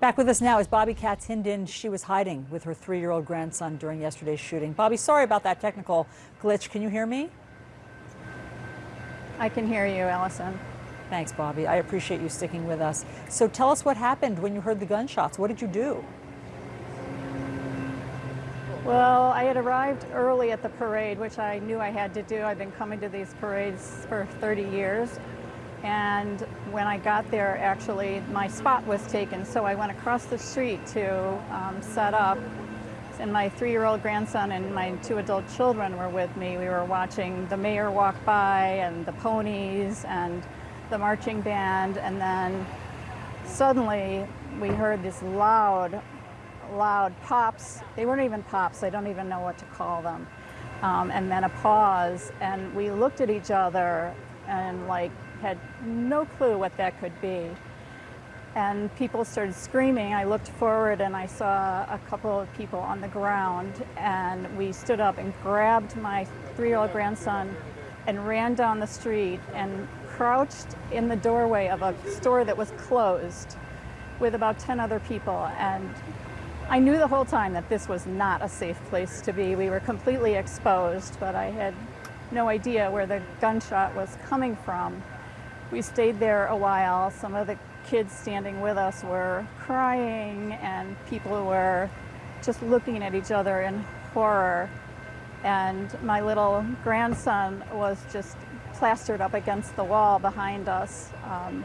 Back with us now is Bobby Katz Hinden. She was hiding with her three-year-old grandson during yesterday's shooting. Bobby, sorry about that technical glitch. Can you hear me? I can hear you, Allison. Thanks, Bobby. I appreciate you sticking with us. So tell us what happened when you heard the gunshots. What did you do? Well, I had arrived early at the parade, which I knew I had to do. I've been coming to these parades for 30 years. And when I got there, actually, my spot was taken. So I went across the street to um, set up. And my three-year-old grandson and my two adult children were with me. We were watching the mayor walk by and the ponies and the marching band. And then suddenly we heard this loud, loud pops. They weren't even pops. I don't even know what to call them. Um, and then a pause. And we looked at each other and like had no clue what that could be. And people started screaming. I looked forward and I saw a couple of people on the ground and we stood up and grabbed my three-year-old grandson and ran down the street and crouched in the doorway of a store that was closed with about 10 other people. And I knew the whole time that this was not a safe place to be. We were completely exposed, but I had no idea where the gunshot was coming from. We stayed there a while. Some of the kids standing with us were crying and people were just looking at each other in horror. And my little grandson was just plastered up against the wall behind us. Um,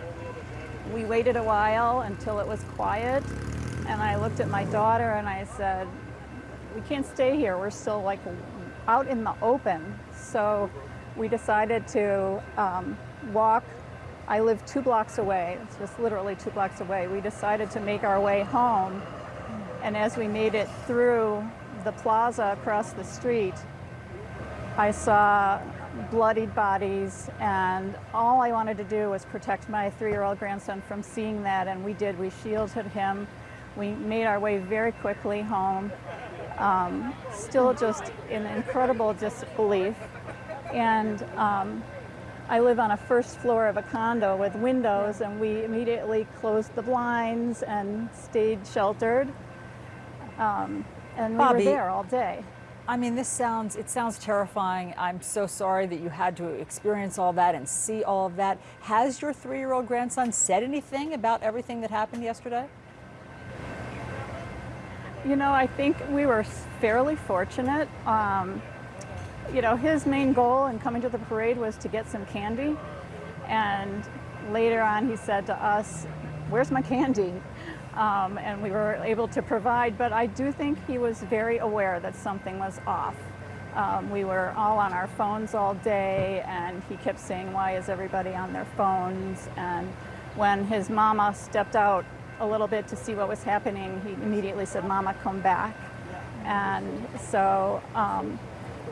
we waited a while until it was quiet and I looked at my daughter and I said, we can't stay here. We're still like out in the open. So we decided to um, walk I live two blocks away, it's just literally two blocks away. We decided to make our way home, and as we made it through the plaza across the street, I saw bloodied bodies, and all I wanted to do was protect my three-year-old grandson from seeing that, and we did. We shielded him. We made our way very quickly home, um, still just in incredible disbelief. And um, I live on a first floor of a condo with windows and we immediately closed the blinds and stayed sheltered. Um, and we Bobby, were there all day. I mean, this sounds, it sounds terrifying. I'm so sorry that you had to experience all that and see all of that. Has your three-year-old grandson said anything about everything that happened yesterday? You know, I think we were fairly fortunate. Um, you know, his main goal in coming to the parade was to get some candy. And later on, he said to us, where's my candy? Um, and we were able to provide, but I do think he was very aware that something was off. Um, we were all on our phones all day, and he kept saying, why is everybody on their phones? And when his mama stepped out a little bit to see what was happening, he immediately said, Mama, come back. And so um,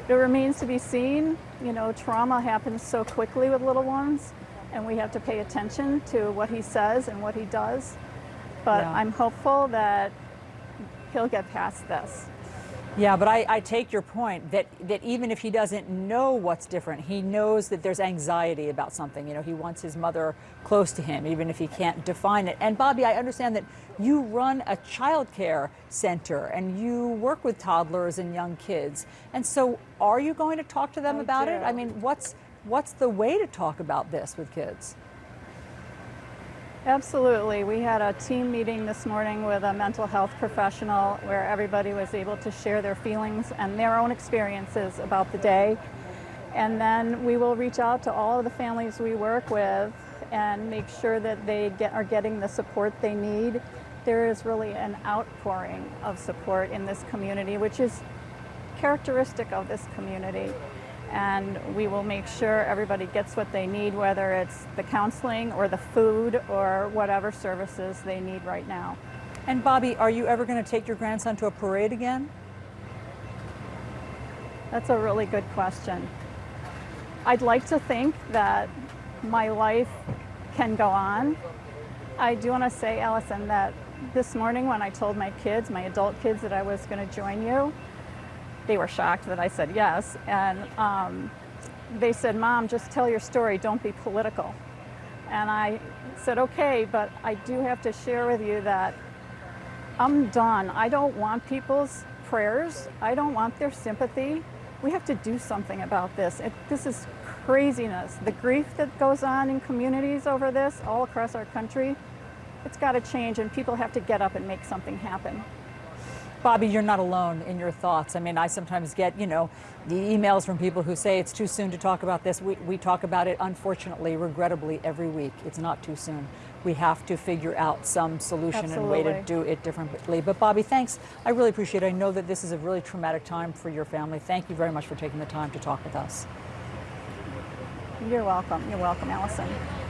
it remains to be seen. You know, trauma happens so quickly with little ones, and we have to pay attention to what he says and what he does. But yeah. I'm hopeful that he'll get past this. Yeah, but I, I, take your point that, that even if he doesn't know what's different, he knows that there's anxiety about something. You know, he wants his mother close to him, even if he can't define it. And Bobby, I understand that you run a child care center and you work with toddlers and young kids. And so are you going to talk to them I about do. it? I mean, what's, what's the way to talk about this with kids? Absolutely. We had a team meeting this morning with a mental health professional where everybody was able to share their feelings and their own experiences about the day. And then we will reach out to all of the families we work with and make sure that they get, are getting the support they need. There is really an outpouring of support in this community, which is characteristic of this community and we will make sure everybody gets what they need, whether it's the counseling or the food or whatever services they need right now. And Bobby, are you ever going to take your grandson to a parade again? That's a really good question. I'd like to think that my life can go on. I do want to say, Allison, that this morning when I told my kids, my adult kids, that I was going to join you, they were shocked that I said yes. And um, they said, Mom, just tell your story, don't be political. And I said, okay, but I do have to share with you that I'm done. I don't want people's prayers. I don't want their sympathy. We have to do something about this. It, this is craziness. The grief that goes on in communities over this all across our country, it's got to change and people have to get up and make something happen. Bobby, you're not alone in your thoughts. I mean, I sometimes get, you know, the emails from people who say it's too soon to talk about this. We, we talk about it, unfortunately, regrettably, every week. It's not too soon. We have to figure out some solution and way to do it differently. But Bobby, thanks. I really appreciate it. I know that this is a really traumatic time for your family. Thank you very much for taking the time to talk with us. You're welcome. You're welcome, Allison.